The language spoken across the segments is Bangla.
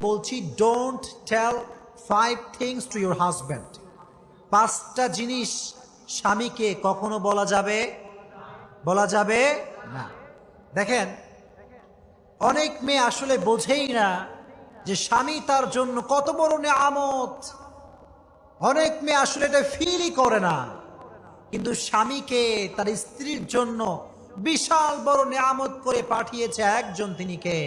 বলছি don't tell five things to your husband পাঁচটা জিনিস স্বামীকে কখনো বলা যাবে? বলা যাবে না। দেখেন, অনেক মেয়ে আসলে বোঝেই না যে স্বামী তার জন্য কত বড় নে আমত অনেক মেয়ে আসলে এটা ফিলই করে না। কিন্তু স্বামীকে তার স্ত্রীর জন্য বিশাল বড় নেয়ামত করে পাঠিয়েছে একজন তিনি কে?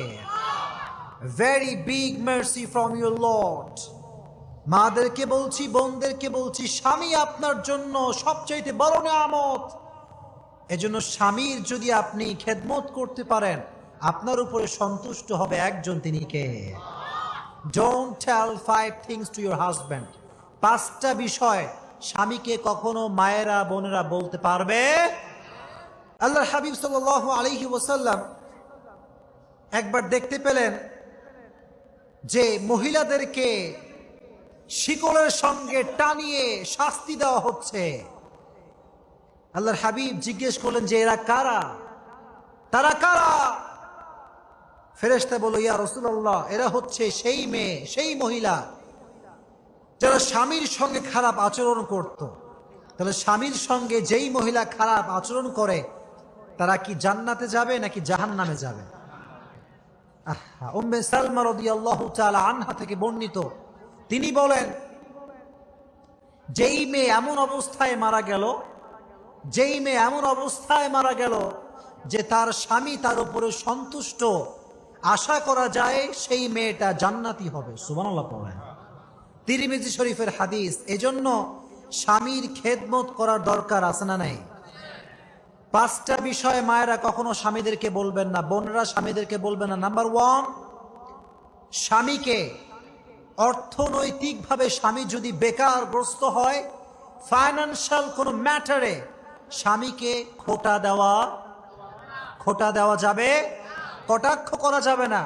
Very big mercy from your lord মাদেরকে বলছি, বোনদেরকে বলছি, স্বামী আপনার জন্য সবচাইতে বড় নেয়ামত। এজন্য স্বামীর যদি আপনি খেদমত করতে পারেন, আপনার উপরে সন্তুষ্ট হবে একজন তিনি কে? Don't tell five things to your husband পাঁচটা বিষয় স্বামীকে কখনো মায়েরা, বোনেরা বলতে পারবে? আল্লাহ হাবিব সাল আলহি ওসাল্লাম একবার দেখতে পেলেন যে মহিলাদেরকে শিকলের সঙ্গে টানিয়ে শাস্তি দেওয়া হচ্ছে। আল্লাহর হাবিব জিজ্ঞেস করলেন, যে এরা কারা? তারা কারা? ফেরেস্তা বলো ইয়া রসুল্লাহ এরা হচ্ছে সেই মেয়ে, সেই মহিলা যারা স্বামীর সঙ্গে খারাপ আচরণ করত। তাহলে স্বামীর সঙ্গে যেই মহিলা খারাপ আচরণ করে, তারা কি জান্নাতে যাবে নাকি জাহান নামে যাবে? থেকে বর্ণিত। তিনি বলেন, যেই মেয়ে এমন অবস্থায় মারা গেল, যেই মেয়ে এমন অবস্থায় মারা গেল যে তার স্বামী তার উপরে সন্তুষ্ট, আশা করা যায় সেই মেয়েটা জান্নাতি হবে। সুবহানাল্লাহ পড়েন তিরিমিজি শরীফের হাদিস, এজন্য স্বামীর খেদমত করার দরকার আছে না নাই? পাঁচটা বিষয়ে মায়েরা কখনো স্বামীদেরকে বলবেন না, বোনরা স্বামীদেরকে বলবেন না। নাম্বার ওয়ান স্বামীকে অর্থনৈতিকভাবে স্বামী যদি বেকারগ্রস্ত হয় ফাইন্যান্সিয়াল কোনো ম্যাটারে স্বামীকে খোটা দেওয়া খোটা দেওয়া যাবে, কটাক্ষ করা যাবে না।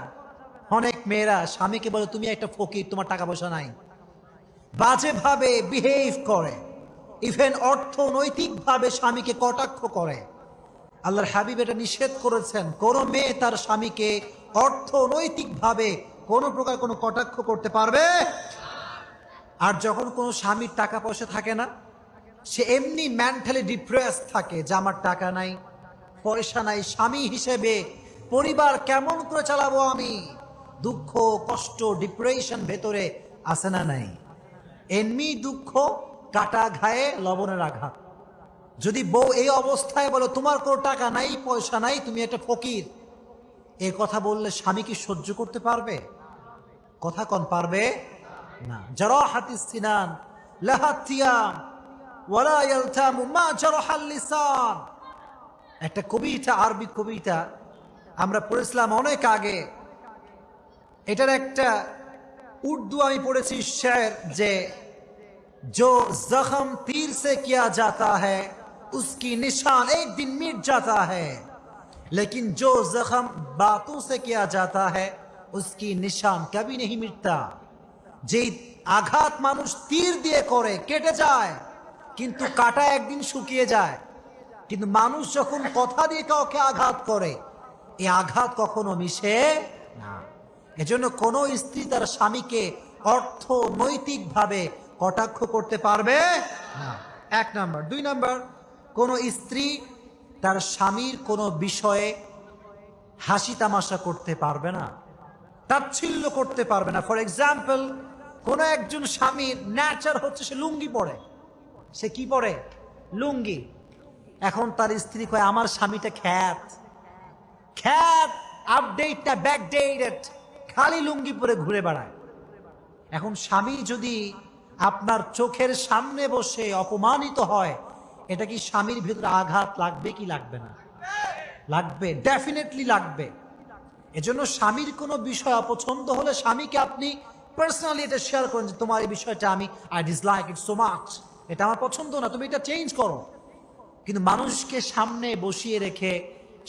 অনেক মেয়েরা স্বামীকে বলে, তুমি একটা ফকির, তোমার টাকা পয়সা নাই। বাজেভাবে বিহেভ করে। ইভেন অর্থনৈতিকভাবে স্বামীকে কটাক্ষ করে। আল্লাহর হাবিব এটা নিষেধ করেছেন। কোনো মেয়ে তার স্বামীকে অর্থনৈতিকভাবে কোনো প্রকার কোনো কটাক্ষ করতে পারবে? আর যখন কোনো স্বামীর টাকা পয়সা থাকে না, সে এমনি মেন্টালি ডিপ্রেস থাকে যে আমার টাকা নাই, পয়সা নাই, স্বামী হিসেবে পরিবার কেমন করে চালাবো আমি? দুঃখ, কষ্ট ডিপ্রেশন ভেতরে আসে না নাই? এমনি দুঃখ, কাটা ঘায়ে, লবণের আঘাত। যদি বউ এই অবস্থায় বলো তোমার কোনো টাকা নাই পয়সা নাই তুমি একটা ফকির এ কথা বললে স্বামী কি সহ্য করতে পারবে কথা কন পারবে না যারা হাতিস সিনান লাহাতিয়াম ওয়ালা ইয়ালতামু মা জারাহাল লিসান একটা কবিতা আরবি কবিতা আমরা পড়েছিলাম অনেক আগে এটার একটা উর্দু আমি পড়েছি শের যে जो जख्म तीर से किया जाता है उसकी निशान एक दिन मिट जाता है लेकिन जो जख्म बातों से किया जाता है उसकी निशान कभी नहीं मिटता যে আঘাত মানুষ তীর দিয়ে করে কেটে যায় কিন্তু কাটা একদিন শুকিয়ে যায় কিন্তু মানুষ যখন কথা দিয়ে কাউকে আঘাত করে এই আঘাত কখনো মিশে না এজন্য কোনো স্ত্রী তার স্বামীকে অর্থনৈতিকভাবে কটাক্ষ করতে পারবে না এক নাম্বার দুই নাম্বার কোন স্ত্রী তার স্বামীর কোনো বিষয়ে হাসি তামাশা করতে পারবে না, তাচ্ছিল্য করতে পারবে না। ফর এক্সাম্পল কোন একজন স্বামীর ন্যাচার হচ্ছে সে লুঙ্গি পরে। সে কি পরে? লুঙ্গি। এখন তার স্ত্রী কয়, আমার স্বামীটা খ্যাত। খ্যাত আপডেটটা ব্যাকডেটেড খালি লুঙ্গি পরে ঘুরে বেড়ায়। এখন স্বামী যদি আপনার চোখের সামনে বসে অপমানিত হয় এটা কি স্বামীর ভিতরে আঘাত লাগবে কি লাগবে না? লাগবে ডেফিনেটলি লাগবে। এজন্য স্বামীর কোনো বিষয় অপছন্দ হলে স্বামীকে আপনি পার্সোনালি এটা শেয়ার করেন যে, তোমার এই বিষয়টা আমি I dislike it so much এটা আমার পছন্দ না, তুমি এটা চেঞ্জ করো। কিন্তু মানুষকে সামনে বসিয়ে রেখে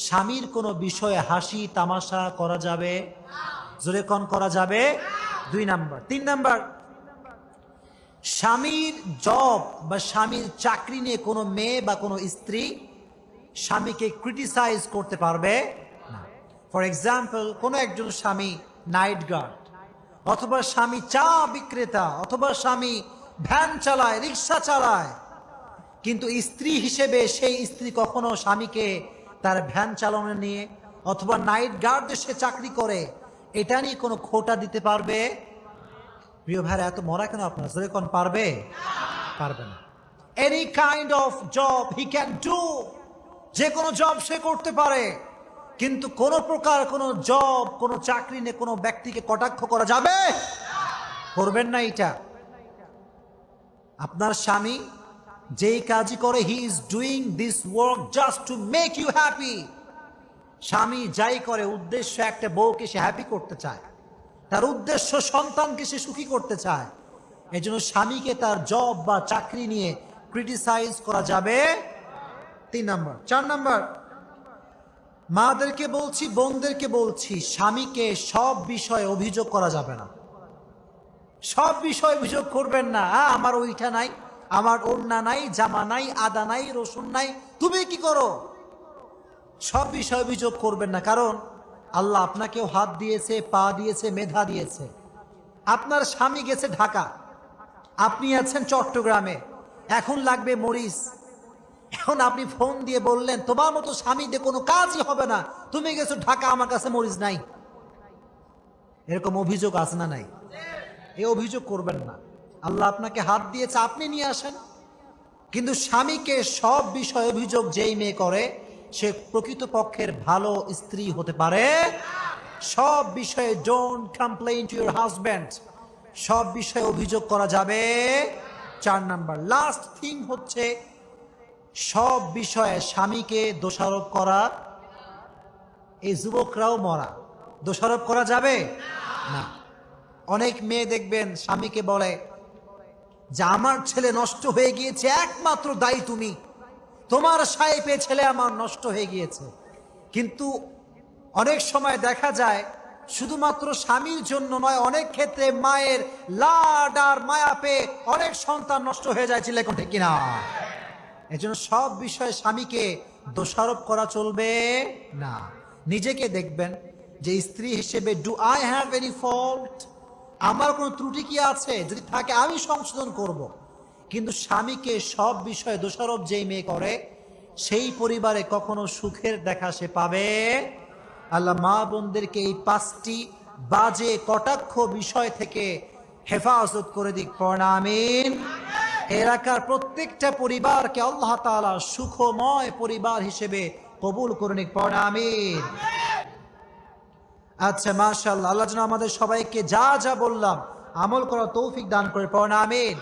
স্বামীর কোনো বিষয়ে হাসি, তামাশা করা যাবে? জোরে কন, করা যাবে? দুই নাম্বার। তিন নাম্বার স্বামীর জব বা স্বামীর চাকরি নিয়ে কোনো মেয়ে বা কোনো স্ত্রী স্বামীকে ক্রিটিসাইজ করতে পারবে না। ফর এক্সাম্পল কোনো একজন স্বামী নাইট গার্ড অথবা স্বামী চা বিক্রেতা, অথবা স্বামী ভ্যান চালায়, রিক্সা চালায়, কিন্তু স্ত্রী হিসেবে সেই স্ত্রী কখনো স্বামীকে তার ভ্যান চালানো নিয়ে অথবা নাইট গার্ড সে চাকরি করে, এটা নিয়ে কোনো খোটা দিতে পারবে? প্রিয় ভাইরা, এত মরা কেন আপনার? জোরে কোন, পারবে? পারবে না। Any kind of job he can do যে কোনো জব সে করতে পারে, কিন্তু কোন প্রকার কোন জব কোনো চাকরি নিয়ে কোনো ব্যক্তিকে কটাক্ষ করা যাবে? করবেন না এটা। আপনার স্বামী যেই কাজই করে he is doing this work just to make you happy স্বামী যাই করে, উদ্দেশ্য একটা বউকে সে হ্যাপি করতে চায়। তার উদ্দেশ্য সন্তানকে সে সুখী করতে চায়। এই জন্য স্বামীকে তার জব বা চাকরি নিয়ে ক্রিটিসাইজ করা যাবে। তিন নম্বর। চার নম্বর। মাদেরকে বলছি, বোনদেরকে বলছি, স্বামীকে সব বিষয়ে অভিযোগ করা যাবে না। সব বিষয়ে অভিযোগ করবেন না। আমার ওইটা নাই, আমার ওড়না নাই, জামা নাই, আদা নাই, রসুন নাই। তুমি কি করো? সব বিষয়ে অভিযোগ করবেন না। কারণ আল্লাহ আপনাকেও হাত দিয়েছে, পা দিয়েছে, মেধা দিয়েছে। আপনার স্বামী গেছে ঢাকা। আপনি আছেন চট্টগ্রামে। এখন লাগবে মরিচ এখন আপনি ফোন দিয়ে বললেন, তোমার মতো স্বামী দিয়ে কোনো কাজই হবে না। তুমি গেছো ঢাকা, আমার কাছে মরিচ নাই। এরকম অভিযোগ আছে না নাই? এ অভিযোগ করবেন না। আল্লাহ আপনাকে হাত দিয়েছে, আপনি নিয়ে আসেন। কিন্তু স্বামীকে সব বিষয় অভিযোগ যেই মেয়ে করে সে প্রকৃতপক্ষের ভালো স্ত্রী হতে পারে। সব বিষয়ে don't complain to your husband সব বিষয়ে অভিযোগ করা যাবে। চার নাম্বার লাস্ট থিং হচ্ছে সব বিষয়ে স্বামীকে দোষারোপ করা। এই যুবকরাও মরা। দোষারোপ করা যাবে? না। অনেক মেয়ে দেখবেন স্বামীকে বলে, যে আমার ছেলে নষ্ট হয়ে গিয়েছে, একমাত্র দায়ী তুমি। তোমার পেয়ে ছেলে আমার নষ্ট হয়ে গিয়েছে। কিন্তু অনেক সময় দেখা যায়, শুধুমাত্র স্বামীর জন্য নয়, অনেক ক্ষেত্রে মায়ের লাড আর মায়া পেয়ে অনেক সন্তান নষ্ট হয়ে যায় ছেলে ঠিক কিনা? এজন্য সব বিষয়ে স্বামীকে দোষারোপ করা চলবে না। নিজেকে দেখবেন যে স্ত্রী হিসেবে do I have any fault আমার কোনো ত্রুটি কি আছে? যদি থাকে, আমি সংশোধন করব। কিন্তু স্বামীকে সব বিষয়ে দোষারোপ যেই মেয়ে করে, সেই পরিবারে কখনো সুখের দেখা সে পাবে? আল্লাহ মা বোনদেরকে এই পাঁচটি বাজে, কটাক্ষ বিষয় থেকে হেফাজত করে দিক প্রণামিন এলাকার প্রত্যেকটা পরিবারকে আল্লাহ তাআলা সুখময় পরিবার হিসেবে কবুল করে নিক প্রণামিন আচ্ছা মাশাআল্লাহ, আল্লাহ যেন আমাদের সবাইকে যা যা বললাম আমল করা তৌফিক দান করে প্রণামিন